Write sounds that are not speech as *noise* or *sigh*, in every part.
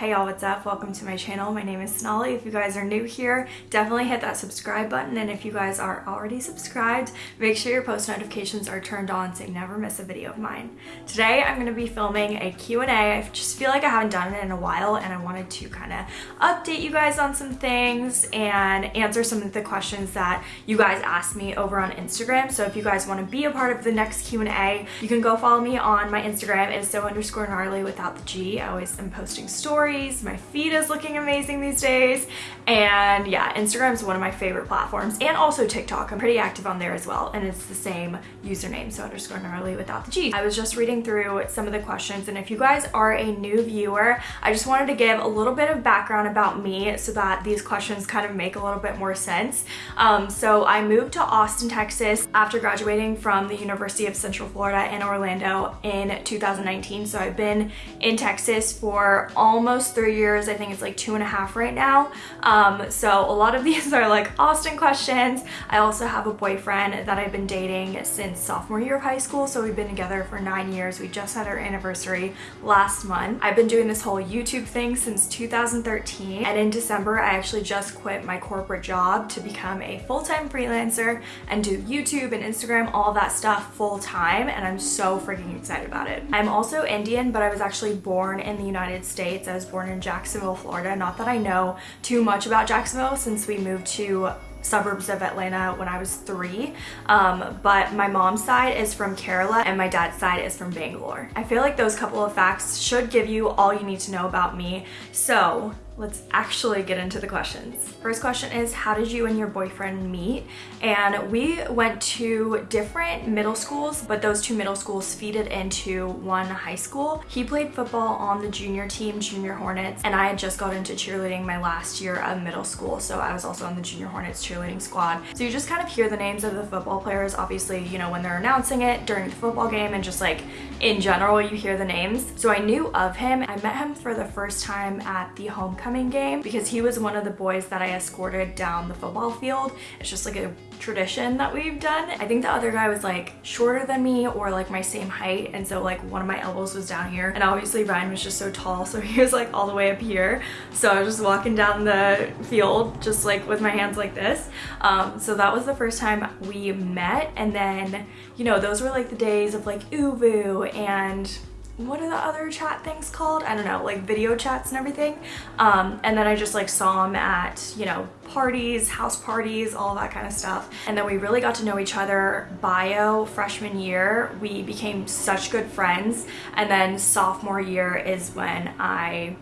Hey y'all, what's up? Welcome to my channel. My name is Sonali. If you guys are new here, definitely hit that subscribe button. And if you guys are already subscribed, make sure your post notifications are turned on so you never miss a video of mine. Today, I'm gonna be filming a Q&A. I just feel like I haven't done it in a while and I wanted to kind of update you guys on some things and answer some of the questions that you guys asked me over on Instagram. So if you guys wanna be a part of the next Q&A, you can go follow me on my Instagram. It is so underscore gnarly without the G. I always am posting stories stories. My feed is looking amazing these days. And yeah, Instagram is one of my favorite platforms and also TikTok. I'm pretty active on there as well. And it's the same username, so underscore gnarly without the G. I was just reading through some of the questions and if you guys are a new viewer, I just wanted to give a little bit of background about me so that these questions kind of make a little bit more sense. Um, so I moved to Austin, Texas after graduating from the University of Central Florida in Orlando in 2019. So I've been in Texas for almost almost three years. I think it's like two and a half right now. Um, so a lot of *laughs* these are like Austin questions. I also have a boyfriend that I've been dating since sophomore year of high school. So we've been together for nine years. We just had our anniversary last month. I've been doing this whole YouTube thing since 2013. And in December, I actually just quit my corporate job to become a full-time freelancer and do YouTube and Instagram, all that stuff full time. And I'm so freaking excited about it. I'm also Indian, but I was actually born in the United States. I was born in Jacksonville, Florida. Not that I know too much about Jacksonville since we moved to suburbs of Atlanta when I was three. Um, but my mom's side is from Kerala and my dad's side is from Bangalore. I feel like those couple of facts should give you all you need to know about me. So let's actually get into the questions. First question is, how did you and your boyfriend meet? And we went to different middle schools, but those two middle schools feeded into one high school. He played football on the junior team, Junior Hornets, and I had just got into cheerleading my last year of middle school, so I was also on the Junior Hornets cheerleading squad. So you just kind of hear the names of the football players, obviously, you know, when they're announcing it during the football game and just like in general, you hear the names. So I knew of him. I met him for the first time at the homecoming homecoming game because he was one of the boys that I escorted down the football field. It's just like a tradition that we've done. I think the other guy was like shorter than me or like my same height and so like one of my elbows was down here and obviously Ryan was just so tall so *laughs* he was like all the way up here so I was just walking down the field just like with my hands like this um, so that was the first time we met and then you know those were like the days of like ooVoo and what are the other chat things called? I don't know, like video chats and everything. Um, and then I just like saw him at, you know, parties, house parties, all that kind of stuff. And then we really got to know each other bio freshman year. We became such good friends. And then sophomore year is when I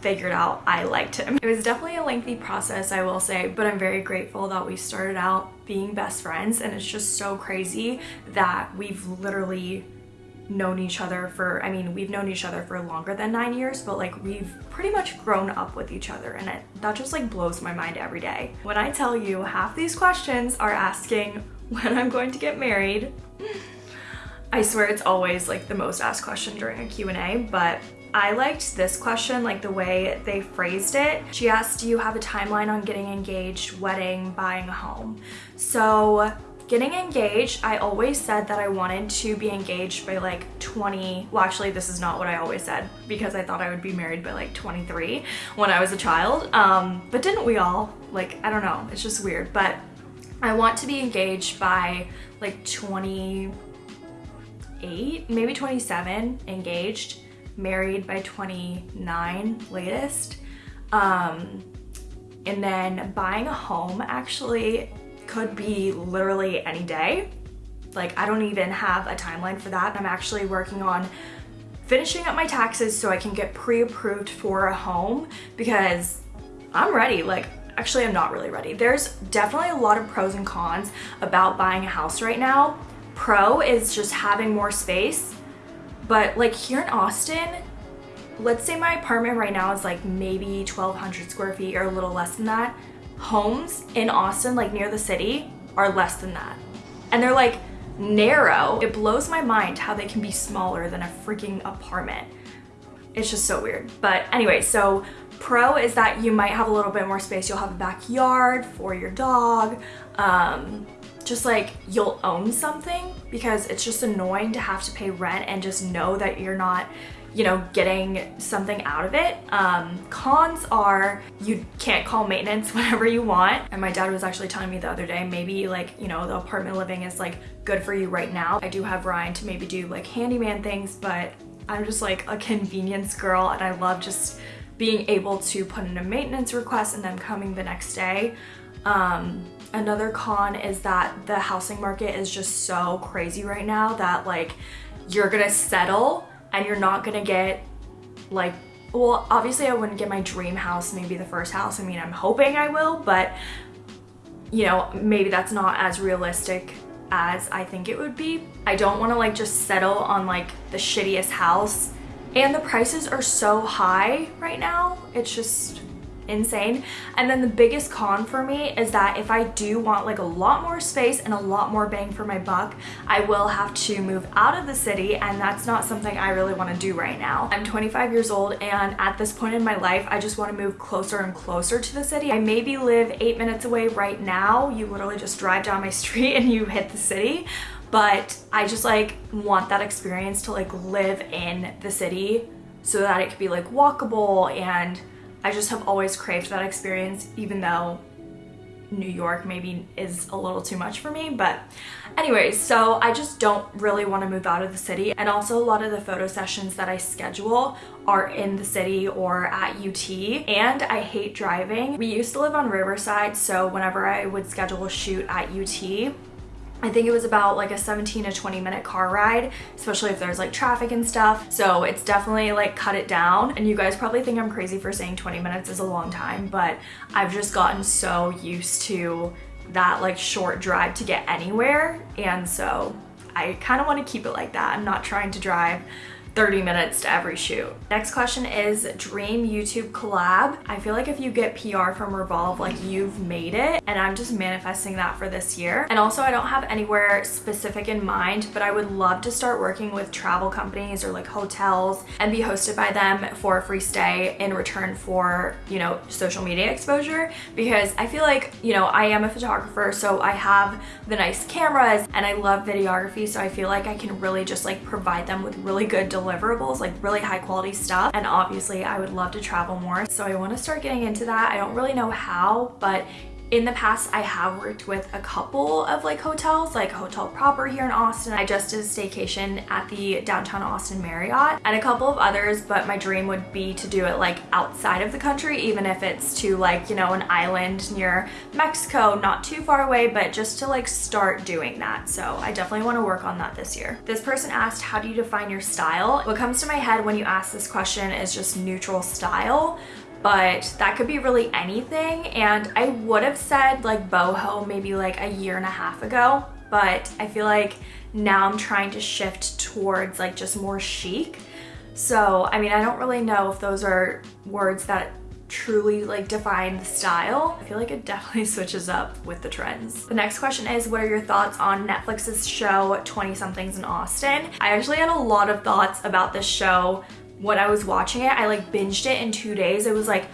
figured out I liked him. It was definitely a lengthy process, I will say, but I'm very grateful that we started out being best friends and it's just so crazy that we've literally known each other for, I mean, we've known each other for longer than nine years, but like we've pretty much grown up with each other and it, that just like blows my mind every day. When I tell you half these questions are asking when I'm going to get married, I swear it's always like the most asked question during a Q&A, but I liked this question, like the way they phrased it. She asked, do you have a timeline on getting engaged, wedding, buying a home? So Getting engaged, I always said that I wanted to be engaged by like 20, well actually this is not what I always said because I thought I would be married by like 23 when I was a child. Um, but didn't we all? Like, I don't know, it's just weird. But I want to be engaged by like 28, maybe 27, engaged, married by 29 latest. Um, and then buying a home actually could be literally any day. Like I don't even have a timeline for that. I'm actually working on finishing up my taxes so I can get pre-approved for a home because I'm ready. Like actually I'm not really ready. There's definitely a lot of pros and cons about buying a house right now. Pro is just having more space. But like here in Austin, let's say my apartment right now is like maybe 1200 square feet or a little less than that homes in Austin, like near the city, are less than that. And they're like narrow. It blows my mind how they can be smaller than a freaking apartment. It's just so weird. But anyway, so pro is that you might have a little bit more space. You'll have a backyard for your dog. Um, just like you'll own something because it's just annoying to have to pay rent and just know that you're not you know, getting something out of it. Um, cons are you can't call maintenance *laughs* whenever you want. And my dad was actually telling me the other day, maybe like, you know, the apartment living is like good for you right now. I do have Ryan to maybe do like handyman things, but I'm just like a convenience girl and I love just being able to put in a maintenance request and then coming the next day. Um, another con is that the housing market is just so crazy right now that like you're gonna settle and you're not gonna get like well obviously I wouldn't get my dream house maybe the first house I mean I'm hoping I will but you know maybe that's not as realistic as I think it would be. I don't want to like just settle on like the shittiest house and the prices are so high right now it's just insane. And then the biggest con for me is that if I do want like a lot more space and a lot more bang for my buck, I will have to move out of the city and that's not something I really want to do right now. I'm 25 years old and at this point in my life, I just want to move closer and closer to the city. I maybe live eight minutes away right now. You literally just drive down my *laughs* street and you hit the city but I just like want that experience to like live in the city so that it could be like walkable and I just have always craved that experience even though New York maybe is a little too much for me but anyways so I just don't really want to move out of the city and also a lot of the photo sessions that I schedule are in the city or at UT and I hate driving. We used to live on Riverside so whenever I would schedule a shoot at UT I think it was about like a 17 to 20 minute car ride, especially if there's like traffic and stuff. So it's definitely like cut it down. And you guys probably think I'm crazy for saying 20 minutes is a long time, but I've just gotten so used to that like short drive to get anywhere. And so I kind of want to keep it like that. I'm not trying to drive 30 minutes to every shoot. Next question is dream YouTube collab. I feel like if you get PR from Revolve, like you've made it and I'm just manifesting that for this year. And also I don't have anywhere specific in mind, but I would love to start working with travel companies or like hotels and be hosted by them for a free stay in return for, you know, social media exposure because I feel like, you know, I am a photographer, so I have the nice cameras and I love videography. So I feel like I can really just like provide them with really good delivery deliverables, like really high quality stuff. And obviously I would love to travel more. So I want to start getting into that. I don't really know how, but in the past, I have worked with a couple of like hotels, like Hotel Proper here in Austin. I just did a staycation at the downtown Austin Marriott and a couple of others, but my dream would be to do it like outside of the country, even if it's to like, you know, an island near Mexico, not too far away, but just to like start doing that. So I definitely want to work on that this year. This person asked, how do you define your style? What comes to my head when you ask this question is just neutral style but that could be really anything. And I would have said like boho maybe like a year and a half ago, but I feel like now I'm trying to shift towards like just more chic. So, I mean, I don't really know if those are words that truly like define the style. I feel like it definitely *laughs* switches up with the trends. The next question is what are your thoughts on Netflix's show 20 somethings in Austin? I actually had a lot of thoughts about this show when I was watching it, I like binged it in two days. It was like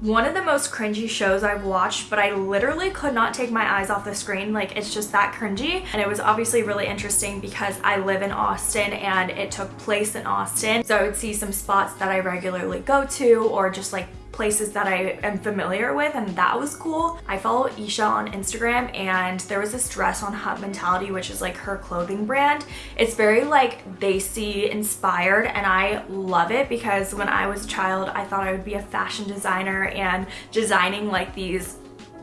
one of the most cringy shows I've watched, but I literally could not take my eyes off the screen. Like it's just that cringy. And it was obviously really interesting because I live in Austin and it took place in Austin. So I would see some spots that I regularly go to or just like places that I am familiar with and that was cool. I follow Isha on Instagram and there was this dress on Hut Mentality which is like her clothing brand. It's very like Desi inspired and I love it because when I was a child I thought I would be a fashion designer and designing like these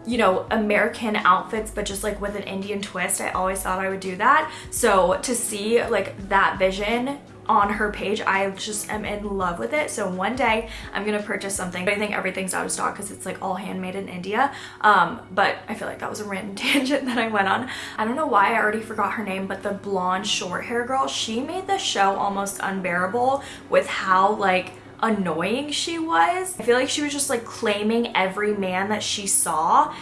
you know, American outfits, but just like with an Indian twist. I always thought I would do that. So to see like that vision on her page. I just am in love with it. So one day I'm gonna purchase something. But I think everything's out of stock because it's like all handmade in India. Um, but I feel like that was a random *laughs* tangent that I went on. I don't know why I already forgot her name, but the blonde short hair girl, she made the show almost unbearable with how like annoying she was. I feel like she was just like claiming every man that she saw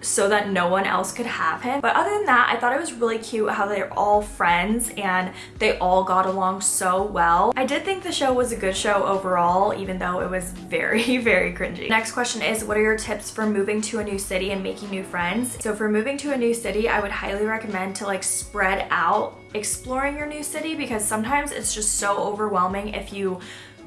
so that no one else could have him. But other than that, I thought it was really cute how they're all friends and they all got along so well. I did think the show was a good show overall, even though it was *laughs* very, very cringy. Next question is, what are your tips for moving to a new city and making new friends? So for moving to a new city, I would highly recommend to like spread out exploring your new city because sometimes it's just so overwhelming if you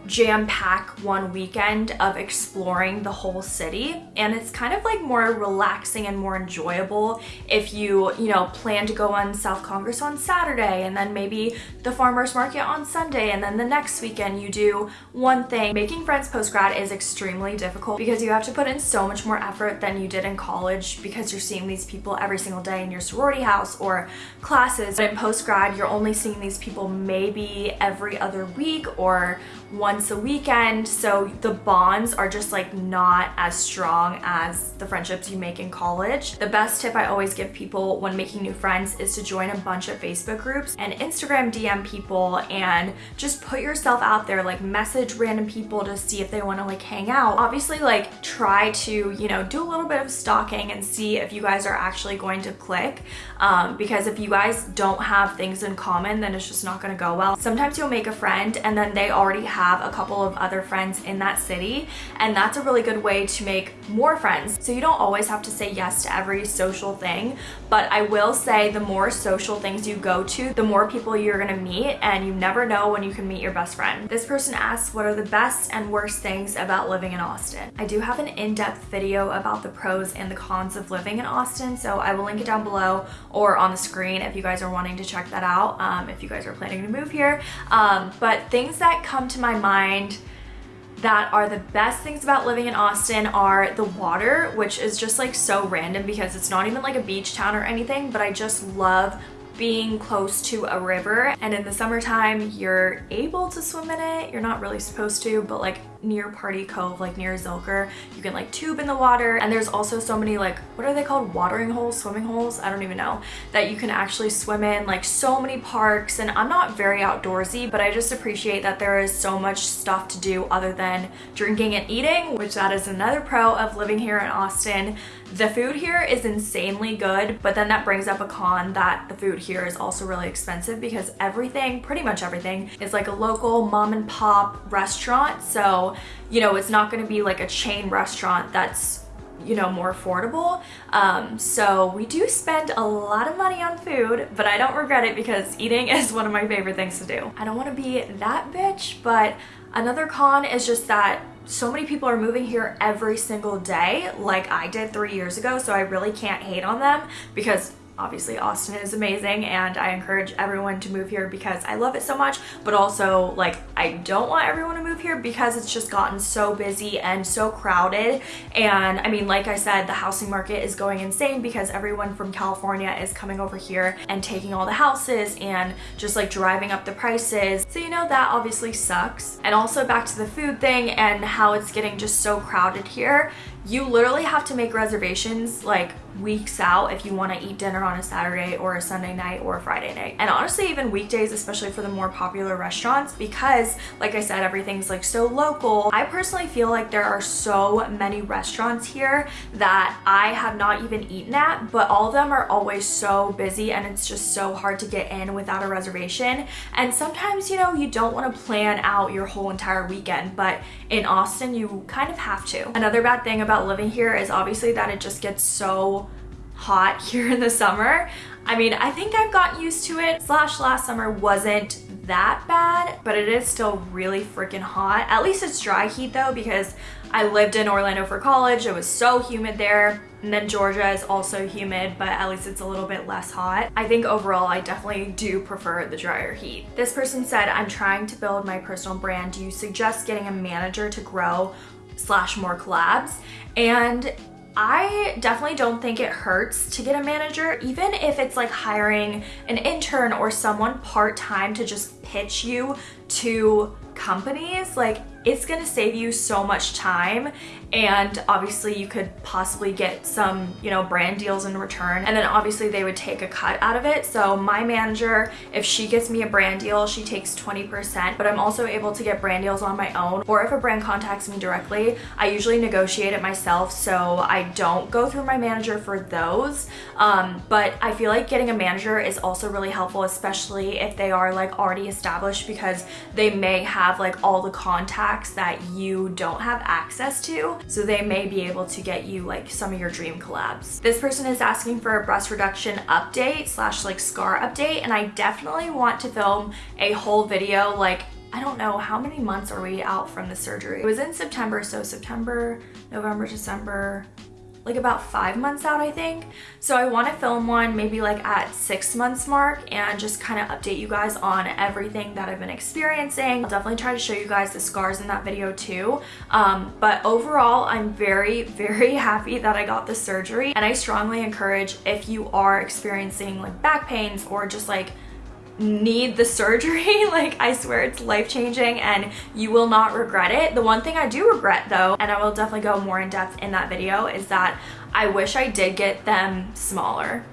jam pack one weekend of exploring the whole city. And it's kind of like more relaxing and more enjoyable if you you know plan to go on South Congress on Saturday and then maybe the farmers market on Sunday and then the next weekend you do one thing. Making friends post grad is extremely difficult because you have to put in so much more effort than you did in college because you're seeing these people every single day in your sorority house or classes. But in post grad you're only seeing these people maybe every other week or once a weekend so the bonds are just like not as strong as the friendships you make in college. The best tip I always give people when making new friends is to join a bunch of Facebook groups and Instagram DM people and just put yourself out there like message random people to see if they want to like hang out. Obviously like try to you know do a little bit of stalking and see if you guys are actually going to click um, because if you guys don't have things in common then it's just not going to go well. Sometimes you'll make a friend and then they already have a couple of other friends in that city and that's a really good way to make more friends. So you don't always have to say yes to every social thing, but I will say the more social things you go to, the more people you're gonna meet and you never know when you can meet your best friend. This person asks, what are the best and worst things about living in Austin? I do have an in-depth video about the pros and the cons of living in Austin, so I will link it down below or on the screen if you guys are wanting to check that out, um, if you guys are planning to move here. Um, but things that come to my mind that are the best things about living in Austin are the water, which is just like so random because it's not even like a beach town or anything, but I just love being close to a river and in the summertime you're able to swim in it you're not really supposed to but like near Party Cove, like near Zilker. You can like tube in the water and there's also so many like, what are they called? Watering holes, swimming holes? I don't even know. That you can actually swim in like so many parks and I'm not very outdoorsy, but I just appreciate that there is so much stuff to do other than drinking and eating, which that is another pro of living here in Austin. The food here is insanely good, but then that brings up a con that the food here is also really expensive because everything, pretty much everything, is like a local mom and pop restaurant. So you know, it's not gonna be like a chain restaurant that's you know, more affordable. Um, so we do spend a lot of money on food, but I don't regret it because eating *laughs* is one of my favorite things to do. I don't want to be that bitch, but another con is just that so many people are moving here every single day like I did three years ago so I really can't hate on them because obviously Austin is amazing and I encourage everyone to move here because I love it so much but also like I don't want everyone to move here because it's just gotten so busy and so crowded. And I mean like I said the housing market is going insane because everyone from California is coming over here and taking all the houses and just like driving up the prices. So you know that obviously sucks. And also back to the food thing and how it's getting just so crowded here. You literally have to make reservations like weeks out if you want to eat dinner on a Saturday or a Sunday night or a Friday night. And honestly, even weekdays, especially for the more popular restaurants, because like I said, everything's like so local. I personally feel like there are so many restaurants here that I have not even eaten at, but all of them are always so busy and it's just so hard to get in without a reservation. And sometimes, you know, you don't want to plan out your whole entire weekend, but in Austin, you kind of have to. Another bad thing about living here is obviously that it just gets so hot *laughs* here in the summer. I mean, I think I've got used to it. Slash last summer wasn't that bad, but it is still really freaking hot. At least it's dry heat though, because I lived in Orlando for college. It was so humid there. And then Georgia is also humid, but at least it's a little bit less hot. I think overall, I definitely do prefer the drier heat. This person said, I'm trying to build my personal brand. Do you suggest getting a manager to grow slash more collabs? And I definitely don't think it hurts to get a manager, even if it's like hiring an intern or someone part-time to just pitch you to companies. Like it's gonna save you so much time and obviously you could possibly get some you know brand deals in return. And then obviously they would take a cut out of it. So my manager if she gets me a brand deal she takes 20% but I'm also able to get brand deals on my own. Or if a brand contacts me directly I usually negotiate it myself. So I don't go through my manager for those. Um, but I feel like getting a manager is also really helpful especially if they are like already established because they may have like all the contacts that you don't have access to so they may be able to get you like some of your dream collabs. This person is asking for a breast reduction update slash like scar update and I definitely want to film a whole video like I don't know how many months are we out from the surgery. It was in September, so September, November, December, like about five months out, I think. So I want to film one maybe like at six months mark and just kind of update you guys on everything that I've been experiencing. I'll definitely try to show you guys the scars in that video too. Um, but overall, I'm very, *laughs* very happy that I got the surgery. And I strongly encourage if you are experiencing like back pains or just like need the surgery *laughs* like I swear it's life-changing and you will not regret it. The one thing I do regret though and I will definitely go more in depth in that video is that I wish I did get them smaller.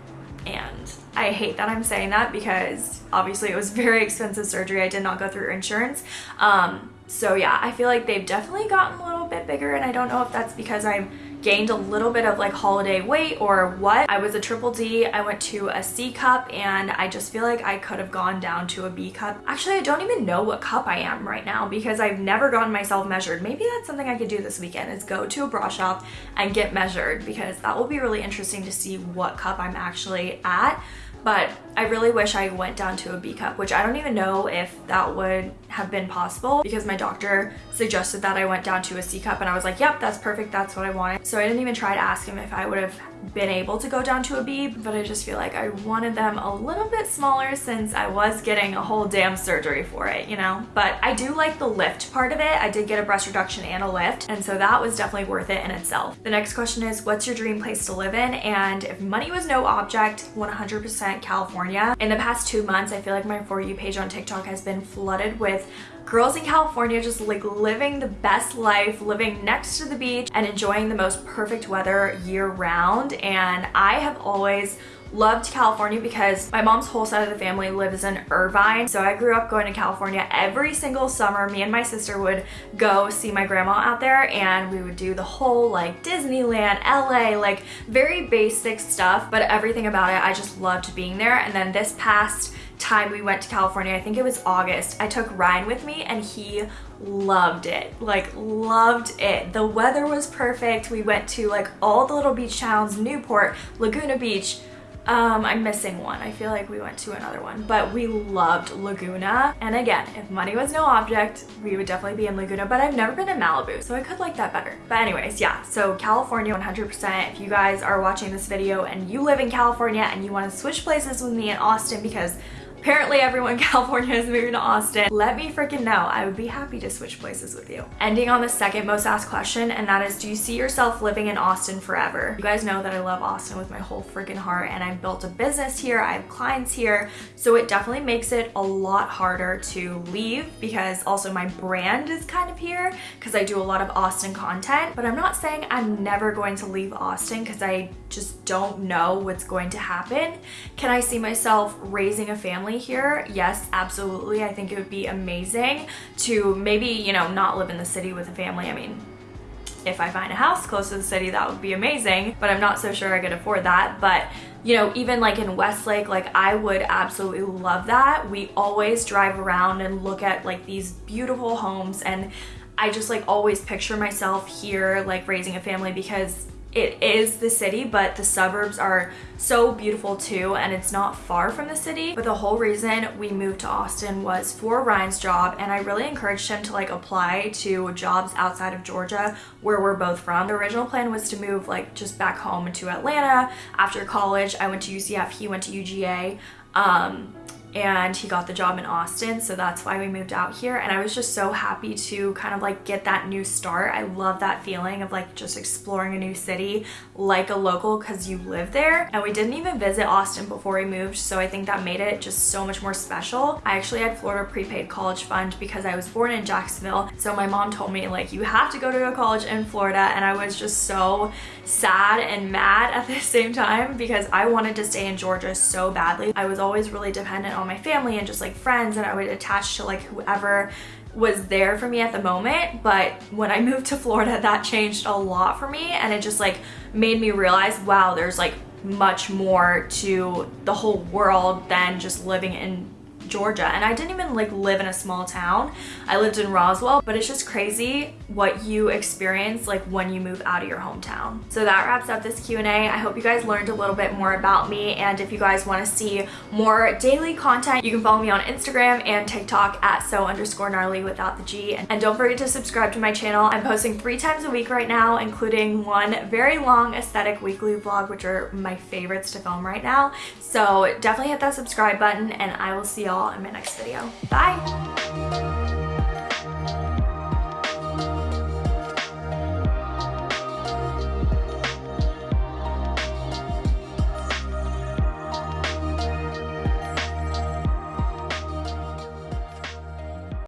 And I hate that I'm saying that because obviously it was *laughs* very expensive surgery. I did not go through insurance. Um so yeah I feel like they've definitely gotten a little bit bigger and I don't know if that's because I'm gained a little bit of like holiday weight or what. I was a triple D, I went to a C cup and I just feel like I could have gone down to a B cup. Actually, I don't even know what cup I am right now because I've never gotten myself measured. Maybe that's something I could do this weekend is go to a bra shop and get measured because that will be really interesting to see what cup I'm actually at but I really wish I went down to a B cup, which I don't even know if that would have been possible because my doctor suggested that I went down to a C cup and I was like, yep, that's perfect. That's what I wanted. So I didn't even try to ask him if I would have been able to go down to a B, but I just feel like I wanted them a little bit smaller since I was getting a whole damn surgery for it, you know? But I do like the lift part of it. I did get a breast reduction and a lift, and so that was definitely worth it in itself. The next question is, what's your dream place to live in? And if money was no object, 100% California. In the past two months, I feel like my For You page on TikTok has been flooded with girls in California just like living the best life, living next to the beach and enjoying the most perfect weather year round. And I have always loved California because my mom's whole side of the family lives in Irvine. So I grew up going to California every single summer. Me and my sister would go see my grandma out there and we would do the whole like Disneyland, LA, like very basic stuff, but everything about it, I just loved being there. And then this past time we went to California, I think it was August, I took Ryan with me and he loved it, like loved it. The weather was perfect. We went to like all the little beach towns, Newport, Laguna Beach, um, I'm missing one. I feel like we went to another one, but we loved Laguna. And again, if money was no object, we would definitely be in Laguna, but I've never been in Malibu, so I could like that better. But anyways, yeah, so California 100%. If you guys are watching this video and you live in California and you want to switch places with me in Austin because Apparently everyone in *laughs* California is moving to Austin. Let me freaking know. I would be happy to switch places with you. Ending on the second most asked question, and that is, do you see yourself living in Austin forever? You guys know that I love Austin with my whole freaking heart, and I've built a business here, I have clients here, so it definitely makes it a lot harder to leave because also my brand is kind of here because I do a lot of Austin content, but I'm not saying I'm never going to leave Austin because I just don't know what's going to happen. Can I see myself raising a family here? Yes, absolutely. I think it would be amazing to maybe, you know, not live in the city with a family. I mean, if I find a house close to the city, that would be amazing, but I'm not so sure I could afford that. But you know, even like in Westlake, like I would absolutely love that. We always drive around and look at like these beautiful homes and I just like always picture myself here like raising a family because it is the city, but the suburbs are so beautiful too, and it's not far from the city. But the whole reason we moved to Austin was for Ryan's job, and I really encouraged him to like apply to jobs outside of Georgia where we're both from. The original plan was to move like just back home to Atlanta after college. I went to UCF, he went to UGA. Um, and he got the job in Austin so that's why we moved out here. And I was just so happy to kind of like get that new start. I love that feeling of like just exploring a new city like a local because you live there. And we didn't even visit Austin before we moved so I think that made it just so much more special. I actually had Florida prepaid college fund because I was born in Jacksonville. So my mom told me like you have to go to a college in Florida and I was just so sad and mad *laughs* at the same time because I wanted to stay in Georgia so badly. I was always really dependent on my family and just like friends and I would attach to like whoever was there for me at the moment but when I *laughs* moved to Florida that changed a lot for me and it just like made me realize wow there's like much more to the whole world than just living in Georgia and I didn't even like live in a small town. I lived in Roswell, but it's just crazy what you experience like when you move out of your hometown. So that wraps up this Q&A. I hope you guys learned a little bit more about me and if you guys want to see more daily content, you can follow me on Instagram and TikTok at so underscore gnarly without the G. And don't forget to subscribe to my channel. I'm posting three times a week right now, including one very long aesthetic weekly vlog, which are my favorites to film right now. So definitely hit that subscribe button and I will see y'all in my next video. Bye!